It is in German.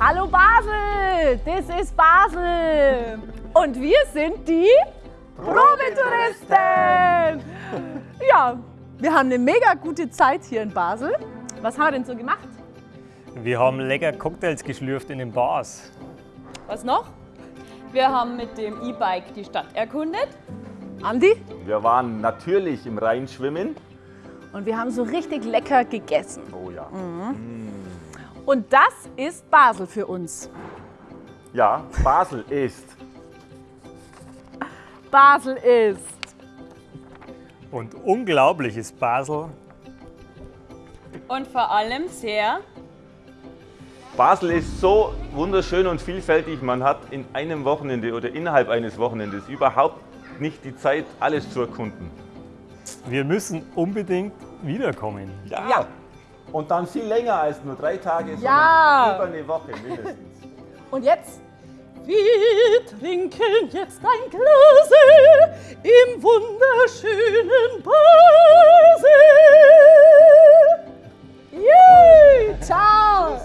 Hallo Basel, das ist Basel. Und wir sind die Probetouristen. Ja, wir haben eine mega gute Zeit hier in Basel. Was haben wir denn so gemacht? Wir haben lecker Cocktails geschlürft in den Bars. Was noch? Wir haben mit dem E-Bike die Stadt erkundet. Andi? Wir waren natürlich im Rhein schwimmen. Und wir haben so richtig lecker gegessen. Oh ja. Und das ist Basel für uns. Ja, Basel ist Basel ist. Und unglaublich ist Basel. Und vor allem sehr Basel ist so wunderschön und vielfältig. Man hat in einem Wochenende oder innerhalb eines Wochenendes überhaupt nicht die Zeit, alles zu erkunden. Wir müssen unbedingt wiederkommen. Ja. Und dann viel länger als nur drei Tage, ja. sondern über eine Woche mindestens. Und jetzt? Wir trinken jetzt ein Glas im wunderschönen Basel. Yay! Ciao!